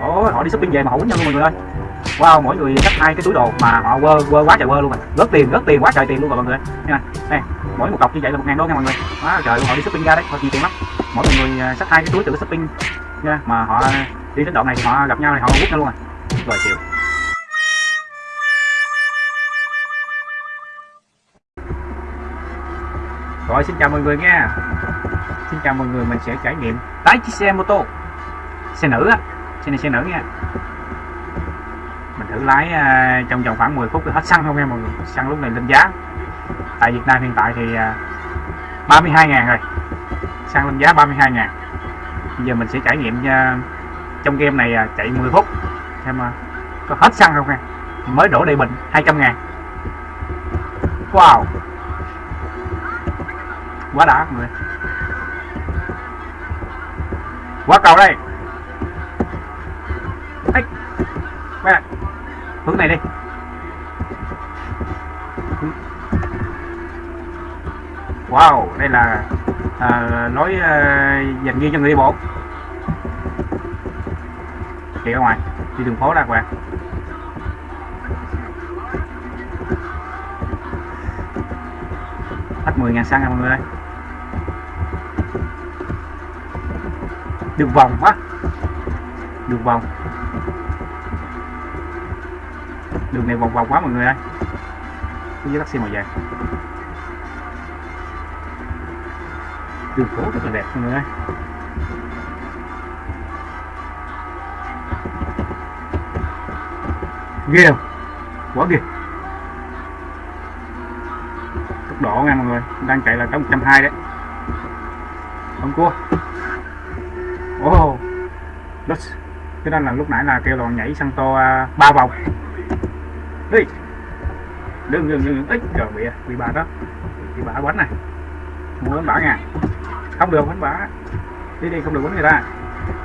Ủa, họ đi shopping về mà họ quýnh nhau luôn mọi người ơi. Wow mỗi người xách hai cái túi đồ mà họ quơ quơ quá trời quơ luôn rồi. Rớt tiền rớt tiền quá trời tiền luôn rồi mọi người nha nè mỗi một cọc như vậy là một ngàn đô nha mọi người. Quá trời luôn họ đi shopping ra đấy họ chi tiền lắm. Mỗi một người à, xách hai cái túi từ shopping nha mà họ đi đến đoạn này thì họ gặp nhau thì họ quýnh nhau luôn rồi. Rồi chịu. Rồi xin chào mọi người nha. Xin chào mọi người mình sẽ trải nghiệm tái chiếc xe mô tô. Xe nữ á xin này xe nữ nha. Mình thử lái uh, trong vòng khoảng 10 phút thì hết xăng không nha mọi người? Xăng lúc này lên giá. Tại Việt Nam hiện tại thì à, uh, 32 ngàn rồi. Xăng lên giá 32 ngàn. Bây giờ mình sẽ trải nghiệm uh, trong game này chạy 10 phút. Xem có hết xăng không nha Mới đổ đầy bình 200 ngàn. Wow. Quá đã mọi người. Quá cầu đây. Hướng này đi. Wow đây là à, lối à, dành riêng cho người đi bộ. Đi ra ngoài đi đường phố ra các bạn hết 10 ngàn xăng nha mọi người ơi. Đường vòng quá. Đường vòng đường này vòng vòng quá mọi người ơi. Cái với taxi màu vàng đường phố rất là đẹp mọi người ơi. Ghê không? Quá ghê. Tốc độ nha mọi người. Đang chạy là tới 120 đấy. Không cua. Oh đất. Cái đó là lúc nãy là kêu là nhảy sang to à, ba vòng đi. Đừng đừng đừng ít trời bị bị bà đó. Bị bà quánh này. Muốn bánh bả nha. Không được bánh bả. Đi đi không được bánh người ta.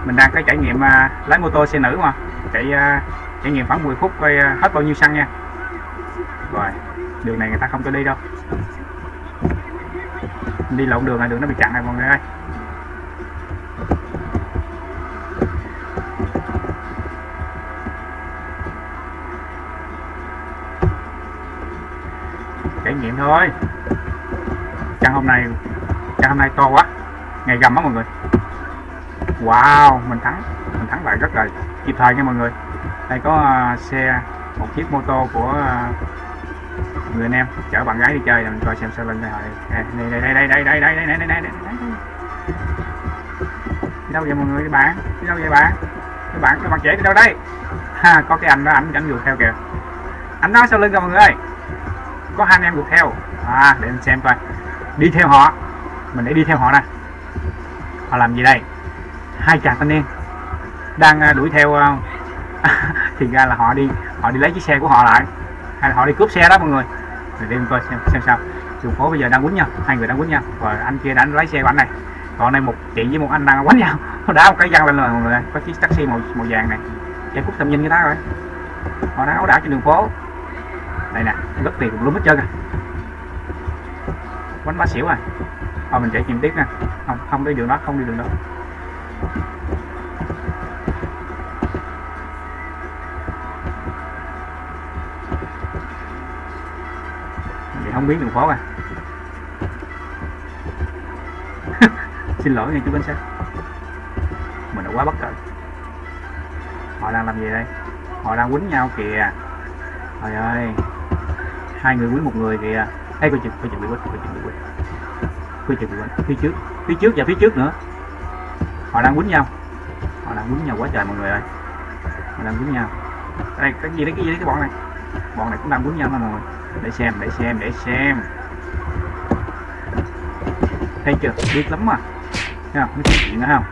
Mình đang cái trải nghiệm uh, lái mô tô xe nữ mà. Chạy uh, trải nghiệm khoảng 10 phút coi uh, hết bao nhiêu xăng nha. Rồi đường này người ta không cho đi đâu. Đi lộn đường là đường nó bị chặn này mọi người ơi. Trải nghiệm thôi căn hôm nay căn hôm nay to quá ngày gầm á mọi người wow mình thắng mình thắng lại rất là kịp thời nha mọi người đây có uh, xe một chiếc mô tô của uh, người anh em chở bạn gái đi chơi mình coi xem sau lưng này đây đây đây đây đây đây đây đây đây đây đây đây đi đâu vậy mọi người các bạn đi đâu vậy bạn các bạn các bạn trẻ đi đâu đây ha có cái anh đó ảnh dẫn dù theo kìa anh nói sau lưng kìa mọi người ơi có hai anh em được theo. À để mình xem coi. Đi theo họ. Mình để đi theo họ nè họ làm gì đây? Hai chàng thanh niên đang à, đuổi theo à, thì ra là họ đi họ đi lấy chiếc xe của họ lại. Hay là họ đi cướp xe đó mọi người. Để đi coi xem xem sao. Đường phố bây giờ đang quýnh nhau, hai người đang quýnh nhau. Và anh kia đã lấy xe của anh này. Còn đây một chị với một anh đang quánh nhau. Nó đá một cái văng lên rồi mọi người có chiếc taxi màu màu vàng này. Cái cút tầm nhìn người ta rồi. Họ đang áo đảo trên đường phố đây nè rất tiền cũng luôn hết trơn à. Quánh bá xỉu à. Thôi, mình chạy chìm tiếp nè không không đi đường đó, không đi đường đó. Thì không biết đường phố à. Xin lỗi nha, chú bánh xe. Mình đã quá bất cẩn. Họ đang làm gì đây? Họ đang quýnh nhau kìa. Trời ơi hai người quý một người thì à, hay coi chừng coi chừng bị quýnh, coi chừng bị quýnh. Coi chừng bị quýnh. Phía trước phía trước và phía trước nữa. Họ đang quýnh nhau. Họ đang quýnh nhau quá trời mọi người ơi. Họ đang quýnh nhau. Đây cái gì đấy, cái gì đấy, cái bọn này. Bọn này cũng đang quýnh nhau mà mọi người? Để xem để xem để xem. Thấy chưa? Biết lắm mà. Thấy không? Nói chuyện nữa không?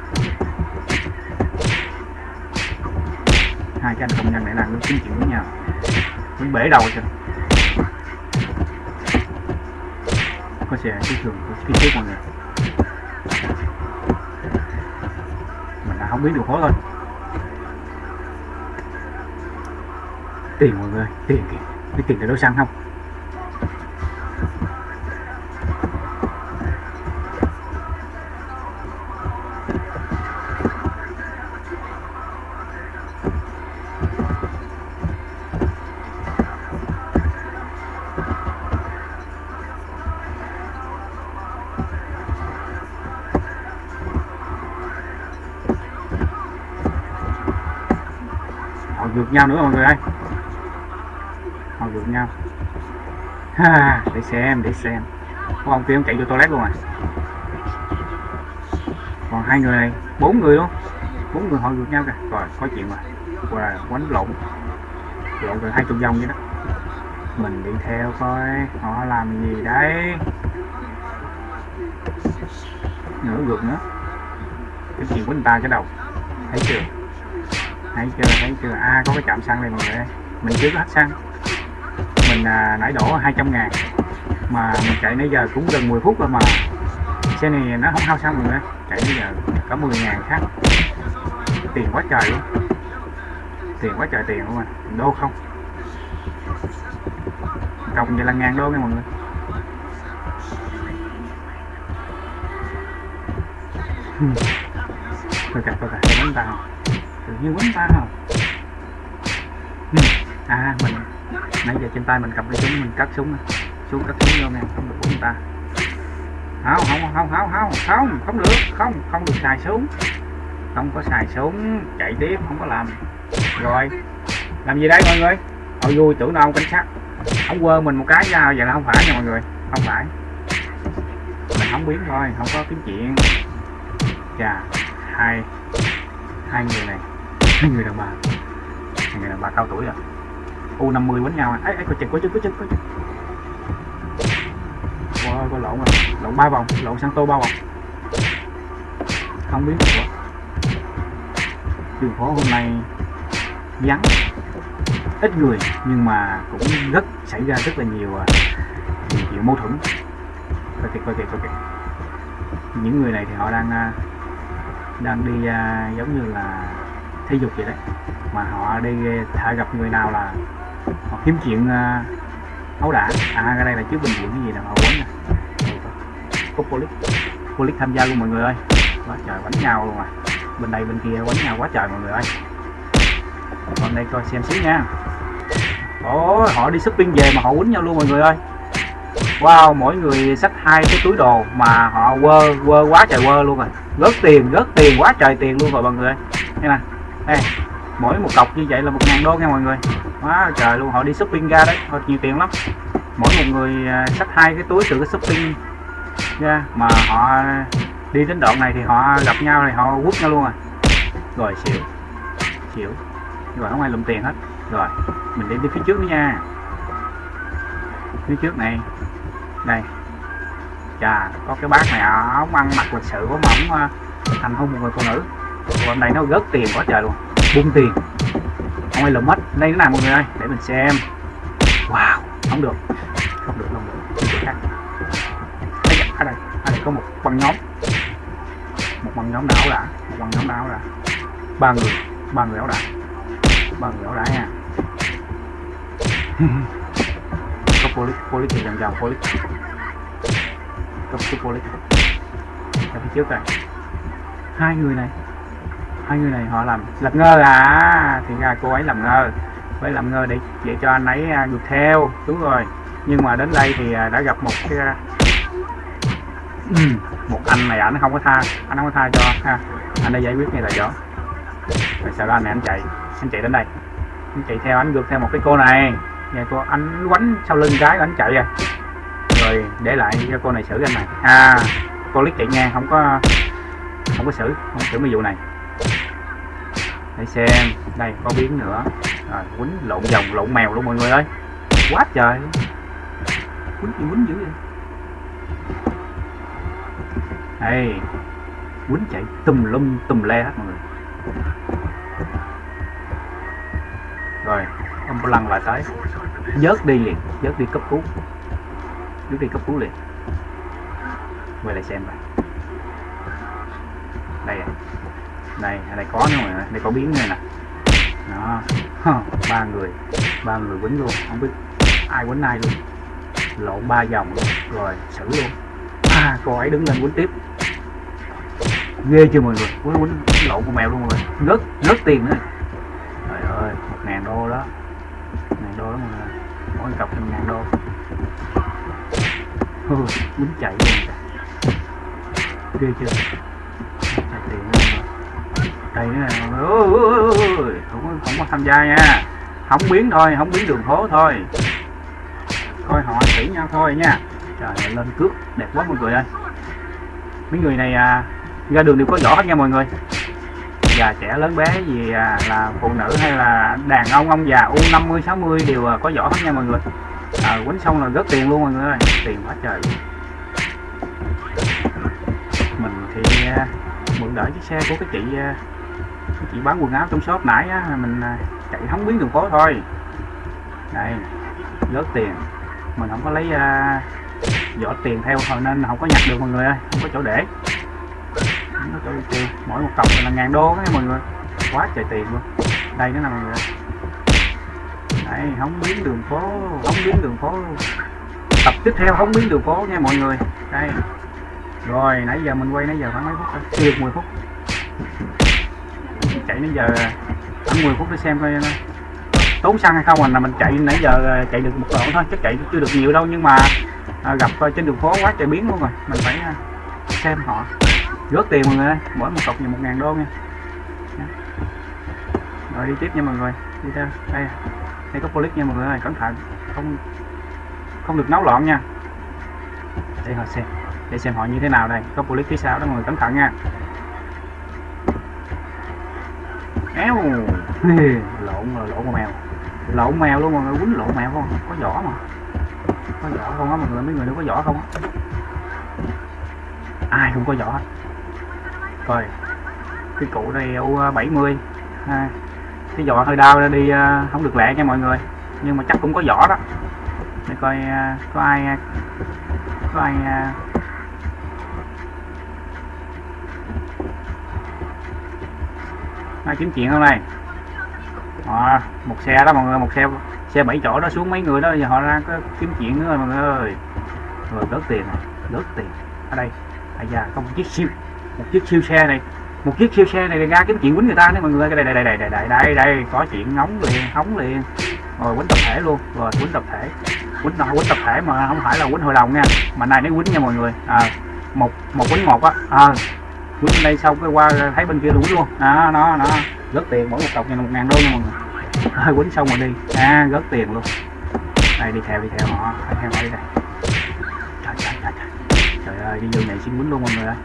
Hai cái anh công nhân này đang nói chuyện với nhau. Muốn bể đầu rồi. Có cái thường phía trước mọi người. Mình đã không biết được khó rồi tiền mọi người, tiền kìa. Biết tiền để đâu xăng không? Ngược nhau nữa mọi người ơi. Họ ngược nhau. Ha, để xem để xem. Có ông kia ông chạy vô toilet luôn à? Còn hai người này, bốn người luôn. Bốn người họ ngược nhau kìa. Rồi, có chuyện rồi và quánh lộn. Lộn gần hai chục vòng vậy đó. Mình đi theo coi, họ làm gì đấy. Nữa ngược nữa. Cái chuyện của người ta cái đầu. Thấy chưa? Thấy chưa? Thấy chưa? À có cái chạm xăng này mọi người mình chưa có hết xăng. Mình à, nãy đổ 200 ngàn. Mà mình chạy nãy giờ cũng gần 10 phút rồi mà. Xe này nó không hao xăng mọi người chạy nãy giờ có 10 ngàn khác. Tiền quá trời luôn. Tiền quá trời tiền luôn mà đô không? Cộng vậy là ngàn đô nha mọi người. Thôi cả thôi cả đánh tao tự nhiên quấn ta không? Ừ. À mình nãy giờ trên tay mình cầm cái súng, mình cắt súng xuống cắt súng vô nè, không được của người ta. Không không không không không không không được, không không được xài súng. Không có xài súng, chạy tiếp, không có làm. Rồi, làm gì đấy mọi người? Họ vui, tưởng đâu, cảnh sát. Không quơ mình một cái ra vậy là không phải nha mọi người. Không phải. Mình không biến thôi, không có kiếm chuyện. Chà, hai hai người này người đàn bà. Người đàn bà cao tuổi rồi u 50 quánh nhau à. Ấy, ấy có chừng có chừng có chừng có chừng. Ôi, có lộn rồi. Lộn ba vòng. Lộn sang tô ba vòng. Không biết. Nữa. đường phố hôm nay vắng. Ít người nhưng mà cũng rất xảy ra rất là nhiều à, nhiều chuyện mâu thuẫn. Coi kìa coi kìa coi kìa. Những người này thì họ đang à, đang đi à, giống như là thể dục vậy đấy. Mà họ đi thả gặp người nào là họ kiếm chuyện à, ấu đả. À cái đây là trước bệnh viện cái gì nè họ quấn nè. Có polic polic tham gia luôn mọi người ơi. Quá trời đánh nhau luôn à. Bên đây, bên kia, quánh nhau quá trời mọi người ơi. Còn đây coi xem xíu nha. Ôi, họ đi shopping về mà họ quýnh nhau luôn mọi người ơi. Wow, mỗi người xách hai cái túi đồ mà họ quơ quơ quá trời quơ luôn rồi gớt tiền gớt tiền, quá trời tiền luôn rồi mọi người ơi. Nè. Ê, mỗi một cọc như vậy là một ngàn đô nha mọi người. Quá trời luôn họ đi shopping ra đấy họ nhiều tiền lắm. Mỗi một người à, xách hai cái túi từ cái shopping ra mà họ đi đến đoạn này thì họ gặp nhau thì họ quất nhau luôn à. Rồi xỉu xỉu. Rồi không ai lụm tiền hết. Rồi mình đi đi phía trước nữa nha. Phía trước này. Đây. Chà có cái bác này à, ống ăn mặc lịch sự quá mà à, thành hôn một người phụ nữ hôm này nó rớt tiền quá trời luôn. Bung tiền. Không ai lùm hết. Đây thế nào mọi người ơi, để mình xem. Wow, không được. Không được không được. Khác? Ở đây ở đây có một băng nhóm. Một băng nhóm đảo đã. Một băng nhóm đảo đã. Ba người ba người đảo đã. Ba người đảo đã nha. Có police police thì vòng vòng police có chút police ở phía trước này hai người này hai người này họ làm lật ngơ à? Thì ra cô ấy làm ngơ. Với làm ngơ để để cho anh ấy à, được theo. Đúng rồi. Nhưng mà đến đây thì à, đã gặp một cái một anh này, ảnh không có tha. Anh không có tha cho, ha. Anh đã giải quyết ngay tại chỗ. Rồi sau đó anh này anh chạy anh chạy đến đây. Anh chạy theo, anh ngược theo một cái cô này. Nhà cô, anh quánh sau lưng cái anh chạy rồi rồi để lại cho cô này xử anh này. À cô lít chạy ngang, không có không có xử, không xử mấy vụ này để xem, đây, có biến nữa. Rồi, quýnh lộn vòng, lộn mèo luôn mọi người ơi. Quá trời. Quýnh gì, quýnh dữ vậy? Đây quýnh chạy tùm lum, tùm le hết mọi người. Rồi, ông lăn lại tới. Vớt đi liền, vớt đi cấp cứu. Vớt đi cấp cứu liền. Quay lại xem coi đây à đây đây có nữa rồi đây có biến này nè. Đó. Ba người. Ba người quấn luôn. Không biết ai quấn ai luôn. Lộn ba vòng luôn. Rồi, xử luôn. À cô ấy đứng lên quấn tiếp. Ghê chưa mọi người? Quấn quấn lộn con mèo luôn rồi rớt rớt tiền nữa. Trời ơi một ngàn đô đó. Ngàn đô đó mọi người. Mỗi cặp thêm ngàn đô. Quấn chạy luôn ghê chưa? Đây nữa mọi người ôi, không có không có tham gia nha. Không biến thôi không biến đường phố thôi. Coi họ kỹ nhau thôi nha. Trời ơi, lên cước đẹp quá mọi người ơi. Mấy người này à, ra đường đều có rõ hết nha mọi người. Già trẻ lớn bé gì à, là phụ nữ hay là đàn ông ông già u 50 60 đều à, có rõ hết nha mọi người. Ờ, à, quánh xong là rất tiền luôn mọi người ơi. Tiền quá trời. Mình thì à, mượn đỡ chiếc xe của cái chị à, chị bán quần áo trong shop nãy á mình à, chạy không biến đường phố thôi. Đây rớt tiền. Mình không có lấy à, giỏ tiền theo thôi nên không có nhặt được mọi người ơi không có chỗ để. Không có chỗ để tiền mỗi một cọc là ngàn đô đấy mọi người. Quá trời tiền luôn. Đây nó nè mọi người. Đây không biến đường phố không biến đường phố. Tập tiếp theo không biến đường phố nha mọi người. Đây. Rồi nãy giờ mình quay nãy giờ khoảng mấy phút chưa được 10 phút chạy nãy giờ khoảng 10 phút để xem coi ờ, tốn xăng hay không à. là mình chạy nãy giờ ờ, chạy được một đoạn thôi chứ chạy chưa được nhiều đâu nhưng mà à, gặp coi trên đường phố quá trời biến luôn rồi. Mình phải à, xem họ rớt tiền mọi người ơi. Mỗi một cọc như một ngàn đô nha. Rồi đi tiếp nha mọi người. Đi theo. Đây. Đây có police nha mọi người ơi. Cẩn thận. Không không được náo loạn nha. Để họ xem. Để xem họ như thế nào đây. Có police phía sau đó mọi người cẩn thận nha. Éo lộn rồi lộn con mèo. Lộn mèo luôn mọi người quýnh lộn mèo không? Có vỏ mà. Có vỏ không á mọi người mấy người đâu có vỏ không á. Ai không có vỏ. Hết coi cái cụ đây u 70 à, cái vỏ hơi đau ra đi à, không được lẹ nha mọi người. Nhưng mà chắc cũng có vỏ đó. Để coi à, có ai à, có ai à, kiếm chuyện không đây à, ờ, một xe đó mọi người một xe xe bảy chỗ đó xuống mấy người đó giờ họ ra có kiếm chuyện nữa rồi mọi người ơi. Rồi rớt tiền này tiền. Ở đây à già có một chiếc siêu một chiếc siêu xe này. Một chiếc siêu xe này ra kiếm chuyện quýnh người ta đấy mọi người đây đây đây đây đây đây đây đây có chuyện nóng liền hóng liền. Rồi quýnh tập thể luôn rồi quýnh tập thể. Quýnh nào quýnh tập thể mà không phải là quýnh hội đồng nha. Mà này nó quýnh nha mọi người. À, một một quýnh một á. À, quýt bên đây xong, cái qua thấy bên kia quýnh luôn đó nó nó rất tiền mỗi một cọc nhà một ngàn đô nha mọi người. Hơi quýnh xong rồi đi. À rất tiền luôn. Đây, đi theo đi theo họ. Đi theo họ đi đây. Trời trời trời trời. Trời ơi, đi vô này xin quýnh luôn mọi người ơi.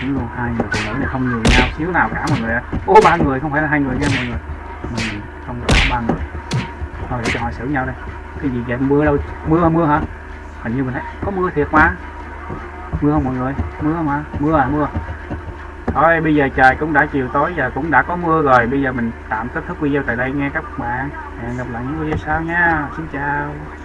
Quýnh luôn, hai người phụ nữ này không nhường nhau xíu nào cả mọi người ơi. Ô ba người, không phải là hai người nha mọi người. Mình không có ba người. Thôi, để cho họ xử nhau đây. Cái gì vậy? Mưa đâu? Mưa mưa hả? Hình như mình thấy có mưa thiệt mà. Mưa không mọi người? Mưa mà, mưa à mưa thôi, bây giờ trời cũng đã chiều tối và cũng đã có mưa rồi. Bây giờ mình tạm kết thúc video tại đây nghe các bạn. Hẹn gặp lại những video sau nha. Xin chào.